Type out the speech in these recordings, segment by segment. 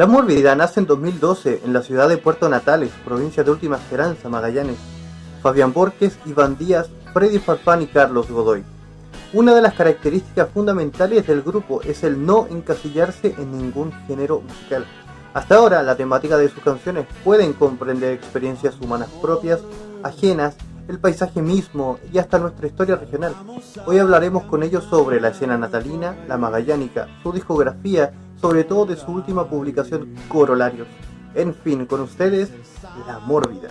La Mórbida nace en 2012 en la ciudad de Puerto Natales, provincia de Última Esperanza, Magallanes. Fabián Borges, Iván Díaz, Freddy Farfán y Carlos Godoy. Una de las características fundamentales del grupo es el no encasillarse en ningún género musical. Hasta ahora, la temática de sus canciones pueden comprender experiencias humanas propias, ajenas, el paisaje mismo y hasta nuestra historia regional. Hoy hablaremos con ellos sobre la escena natalina, la magallánica, su discografía, sobre todo de su última publicación Corolarios. En fin, con ustedes, La Mórbida.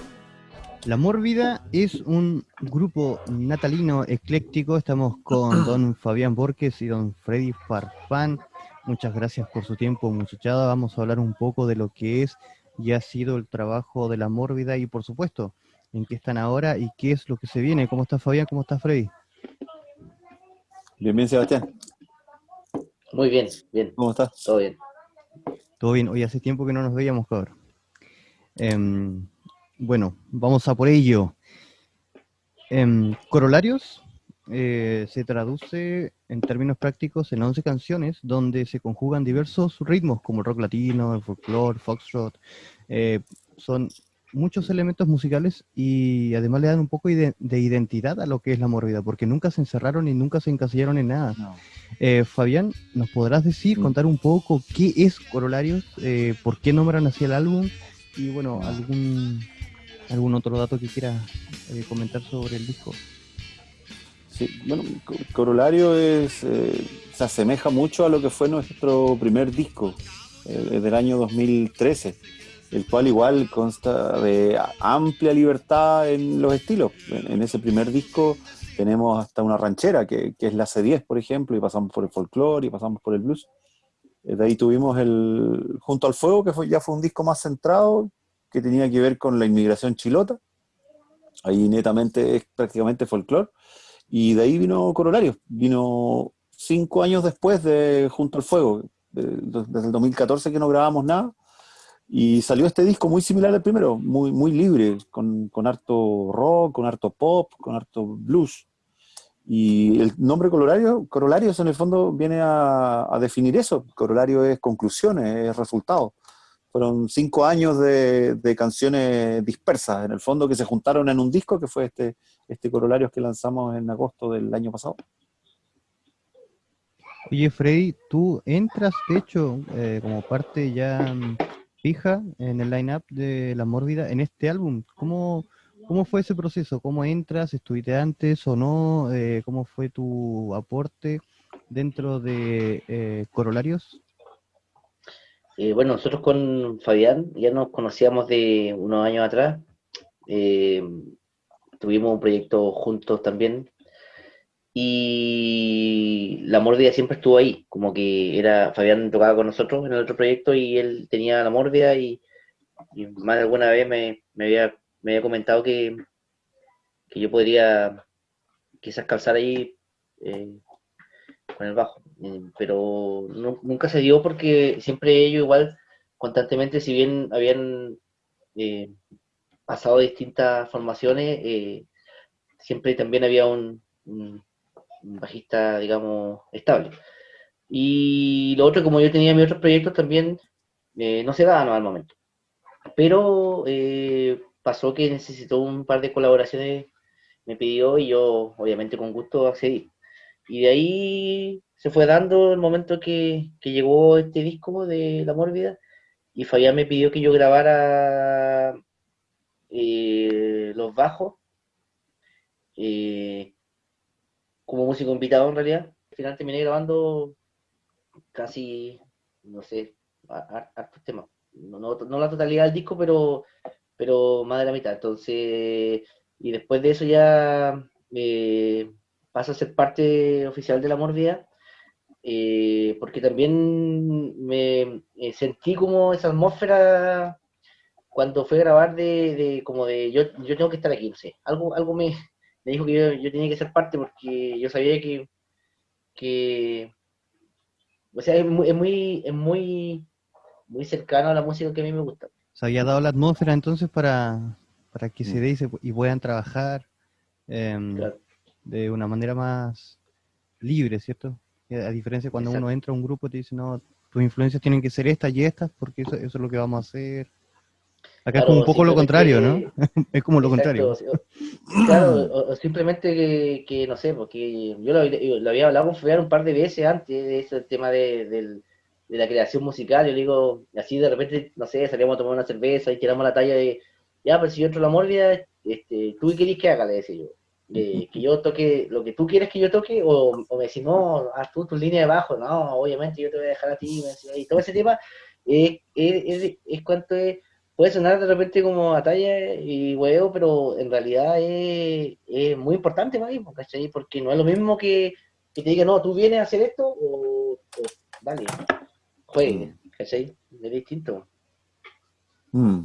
La Mórbida es un grupo natalino ecléctico. Estamos con don Fabián Borges y don Freddy Farfán. Muchas gracias por su tiempo, muchachada. Vamos a hablar un poco de lo que es y ha sido el trabajo de La Mórbida y, por supuesto, en qué están ahora y qué es lo que se viene. ¿Cómo está Fabián? ¿Cómo está Freddy? Bien, bien, Sebastián. Muy bien, bien. ¿Cómo estás? Todo bien. Todo bien. Hoy hace tiempo que no nos veíamos, cabrón. Em, bueno, vamos a por ello. En Corolarios eh, se traduce en términos prácticos en 11 canciones donde se conjugan diversos ritmos como el rock latino, el folclore, foxtrot. Eh, son muchos elementos musicales y además le dan un poco de, identidad a lo que es la mórbida, porque nunca se encerraron y nunca se encasillaron en nada. Eh, Fabián, ¿nos podrás decir, contar un poco qué es Corolarios, por qué nombran así el álbum y bueno, algún ¿Algún otro dato que quieras eh, comentar sobre el disco? Sí, bueno, Corolario es, eh, se asemeja mucho a lo que fue nuestro primer disco, eh, del año 2013, el cual igual consta de amplia libertad en los estilos. En, ese primer disco tenemos hasta una ranchera, que, es la C10, por ejemplo, y pasamos por el folclore y pasamos por el blues. De ahí tuvimos el Junto al Fuego, que ya fue un disco más centrado, que tenía que ver con la inmigración chilota. Ahí netamente es prácticamente folclore. Y de ahí vino Corolario. Vino cinco años después de Junto al Fuego, desde el 2014 que no grabamos nada. Y salió este disco muy similar al primero, muy, muy libre, con, con harto rock, con harto pop, con harto blues. Y el nombre corolario, corolarios en el fondo viene a, definir eso. Corolario es conclusiones, es resultado fueron cinco años de, canciones dispersas, en el fondo, que se juntaron en un disco, que fue este, este Corolarios que lanzamos en agosto del año pasado. Oye, Freddy, tú entras, de hecho, eh, como parte ya mm, fija en el line-up de La Mórbida en este álbum. ¿Cómo, ¿Cómo fue ese proceso? ¿Cómo entras? ¿Estuviste antes o no? Eh, ¿Cómo fue tu aporte dentro de eh, Corolarios? Eh, bueno, nosotros con Fabián ya nos conocíamos de unos años atrás. Tuvimos un proyecto juntos también. Y la Mordia siempre estuvo ahí, como que era, Fabián tocaba con nosotros en el otro proyecto y él tenía la Mordia y, más de alguna vez me, había, me había comentado que, que yo podría quizás calzar ahí eh, con el bajo. Eh, pero nunca se dio porque siempre ellos igual constantemente, si bien habían eh, pasado distintas formaciones, siempre también había un, bajista, digamos, estable. Y lo otro, como yo tenía mis otros proyectos, también no se daban al momento. Pero pasó que necesitó un par de colaboraciones, me pidió y yo, obviamente, con gusto accedí. Y de ahí se fue dando el momento que, llegó este disco de La Mórbida y Fabián me pidió que yo grabara eh, los bajos eh, como músico invitado en realidad. Al final terminé grabando casi, no sé, hartos temas. No, no, la totalidad del disco, pero, pero más de la mitad. Entonces, y después de eso ya eh, pasa a ser parte oficial de La Mórbida eh, porque también me eh, sentí como esa atmósfera cuando fue a grabar de, como de yo, yo tengo que estar aquí, no sé, algo, algo me, me dijo que yo, tenía que ser parte porque yo sabía que, que o sea, es muy, es muy, es muy, muy cercano a la música que a mí me gusta. Se había dado la atmósfera entonces para, para que se mm. dé y, puedan trabajar em, de una manera más libre, ¿cierto? A diferencia cuando uno entra a un grupo te dice, no, tus influencias tienen que ser estas y estas, porque eso, es lo que vamos a hacer. Acá es como un poco lo contrario, ¿no? es como lo contrario. claro, o, simplemente que, no sé, porque yo lo, había hablado con Fabián un par de veces antes de ese tema de, la creación musical. Yo le digo, así de repente, no sé, salíamos a tomar una cerveza y tiramos la talla de, ya, pero si yo entro la mórbida, este, ¿tú qué querés que haga? Le decía yo que yo toque lo que tú quieres que yo toque, o, me decís, no, haz tú tu línea de bajo, no, obviamente yo te voy a dejar a ti, y todo ese tema es, es, es, cuanto es, puede sonar de repente como a talla y huevo, pero en realidad es, es muy importante para mí, ¿cachai? Porque no es lo mismo que, que, te diga, no, tú vienes a hacer esto, o, o dale, juegue, ¿cachai? Es distinto. Mm.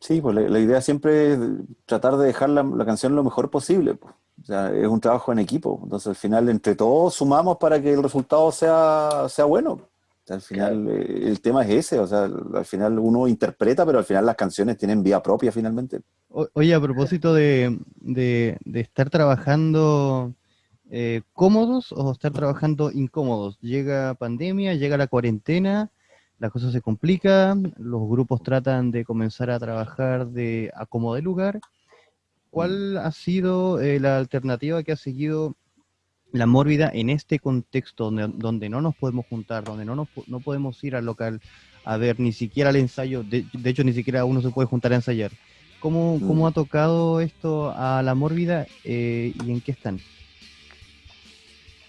Sí, pues la, idea siempre es tratar de dejar la, la canción lo mejor posible. Pues. O sea, es un trabajo en equipo. Entonces, al final, entre todos sumamos para que el resultado sea, sea bueno. Al final, eh, el tema es ese. O sea, al final uno interpreta, pero al final las canciones tienen vía propia finalmente. oye, a propósito de, de, estar trabajando eh, cómodos o estar trabajando incómodos. Llega pandemia, llega la cuarentena, las cosas se complican, los grupos tratan de comenzar a trabajar de a como de lugar ¿Cuál ha sido eh, la alternativa que ha seguido la mórbida en este contexto donde, no nos podemos juntar, donde no, nos, no podemos ir al local a ver ni siquiera el ensayo, de, hecho ni siquiera uno se puede juntar a ensayar? ¿Cómo, cómo mm. ha tocado esto a la mórbida eh, y en qué están?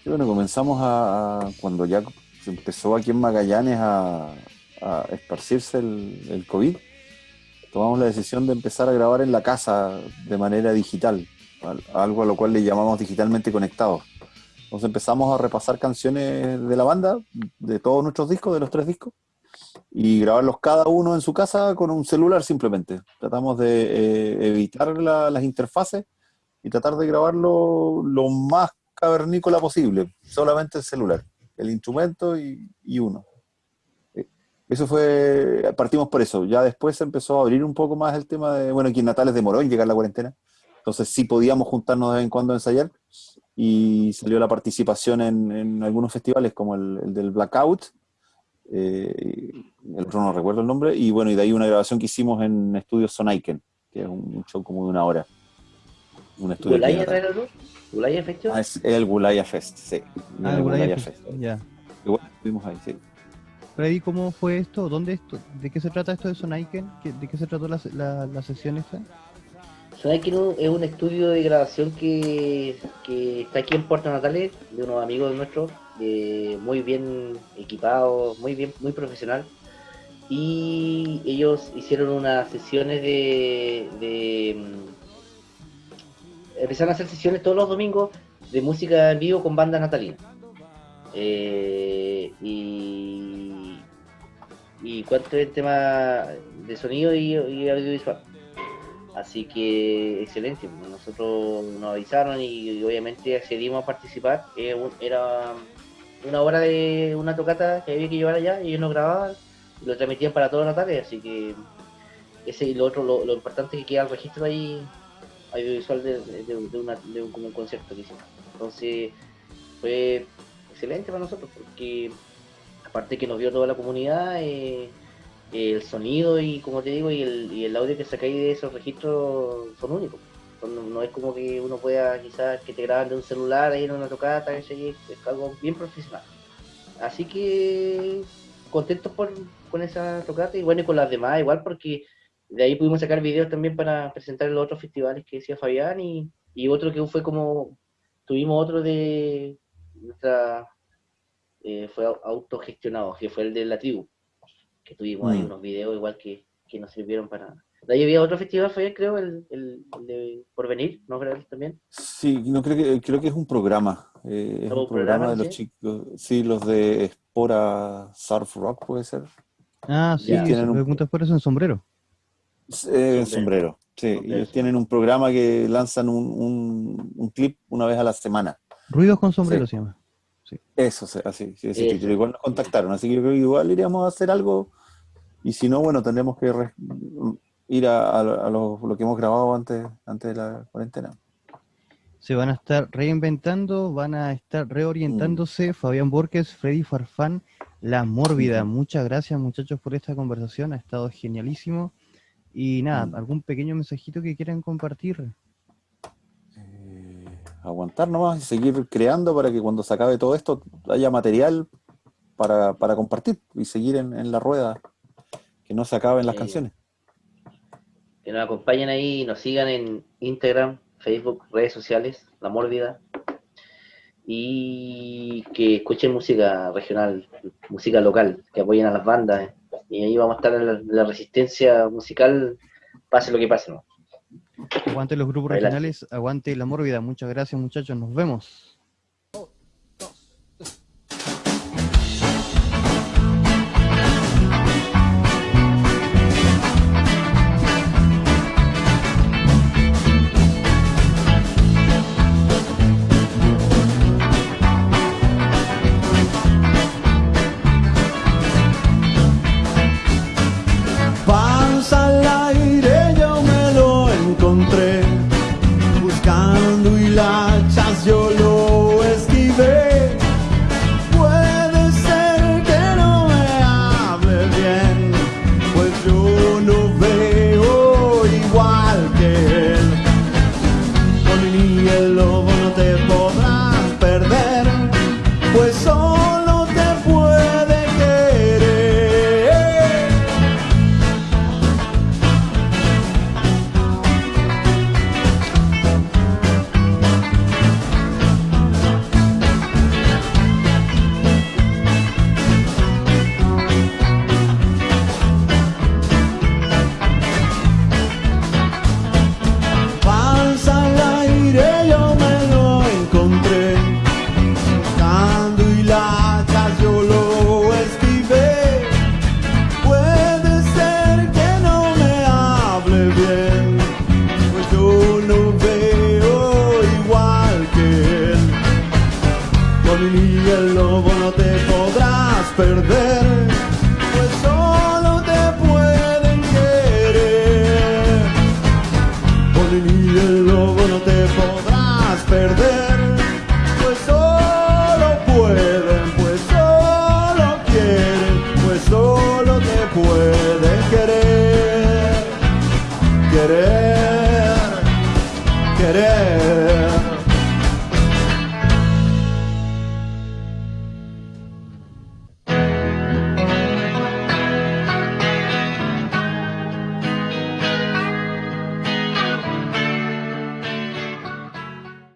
bueno, comenzamos a, cuando ya se empezó aquí en Magallanes a, esparcirse el, el COVID tomamos la decisión de empezar a grabar en la casa de manera digital, algo a lo cual le llamamos digitalmente conectados. Entonces empezamos a repasar canciones de la banda, de todos nuestros discos, de los tres discos, y grabarlos cada uno en su casa con un celular simplemente. Tratamos de eh, evitar las interfaces y tratar de grabarlo lo más cavernícola posible, solamente el celular, el instrumento y uno. Eso fue, partimos por eso. Ya después se empezó a abrir un poco más el tema de, bueno, aquí en Natales demoró en llegar la cuarentena. Entonces sí podíamos juntarnos de vez en cuando a ensayar. Y salió la participación en, algunos festivales como el, del Blackout. Eh, el otro no recuerdo el nombre. Y bueno, y de ahí una grabación que hicimos en Estudios Sonaiken, que es un show como de una hora. Un estudio. ¿Gulaya ¿Gulaya Fest? Ah, es el Gulaya Fest, sí. Ah, el Gulaya Fest, ya. Igual estuvimos ahí, sí. Freddy, ¿cómo fue esto? ¿Dónde esto? ¿De qué se trata esto de Sonaiken? ¿De qué se trató la, la, sesión esta? Sonaiken es un estudio de grabación que, está aquí en Puerto Natales, de unos amigos nuestros, muy bien equipados, muy bien, muy profesional. Y ellos hicieron unas sesiones de, de mm, empezaron a hacer sesiones todos los domingos de música en vivo con banda natalina. Eh, y y cuánto es el tema de sonido y, audiovisual. Así que excelente, nosotros nos avisaron y, obviamente accedimos a participar. era una hora de una tocata que había que llevar allá y ellos nos grababan y lo transmitían para toda la tarde, así que ese y lo otro, lo, importante es que queda el registro ahí audiovisual de, un concierto que hicimos. Entonces fue excelente para nosotros porque aparte que nos vio toda la comunidad, eh, el sonido y como te digo, y el, audio que sacáis de esos registros son únicos. no, es como que uno pueda quizás que te graban de un celular ahí en una tocata, es algo bien profesional. Así que contentos por, con esa tocata y bueno, y con las demás igual porque de ahí pudimos sacar videos también para presentar en los otros festivales que decía Fabián y, y otro que fue como, tuvimos otro de nuestra eh, fue autogestionado, que fue el de la tribu, que tuvimos ahí mm. unos videos igual que, que nos sirvieron para... De ahí había otro festival, fue creo, el, el, de Porvenir, ¿no creo también? Sí, no creo que, creo que es un programa. Eh, es un programa, de los chicos, sí, los de Espora Surf Rock puede ser. Ah, sí, tienen un... por eso en sombrero. Eh, en sombrero, sí. Ellos tienen un programa que lanzan un, un, un, clip una vez a la semana. Ruidos con sombrero se llama. Eso, así, sí, sí, igual nos contactaron, así que igual iríamos a hacer algo, y si no, bueno, tendremos que ir a, lo, que hemos grabado antes, antes de la cuarentena. se van a estar reinventando, van a estar reorientándose. Mm. Fabián Borges, Freddy Farfán, La Mórbida. Muchas gracias muchachos por esta conversación, ha estado genialísimo. Y nada, Mm. algún pequeño mensajito que quieran compartir. Eh, aguantar nomás y seguir creando para que cuando se acabe todo esto haya material para, para compartir y seguir en, en la rueda, que no se acaben las Eh, canciones. Que nos acompañen ahí y nos sigan en Instagram, Facebook, redes sociales, La Mórbida. Y que escuchen música regional, música local, que apoyen a las bandas. Y ahí vamos a estar en la, la resistencia musical, pase lo que pase. ¿no? Aguante los grupos regionales, aguante La Mórbida. Muchas gracias muchachos, nos vemos. Perder